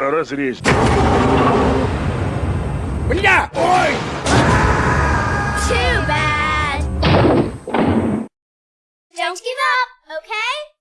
Разрезь. Бля!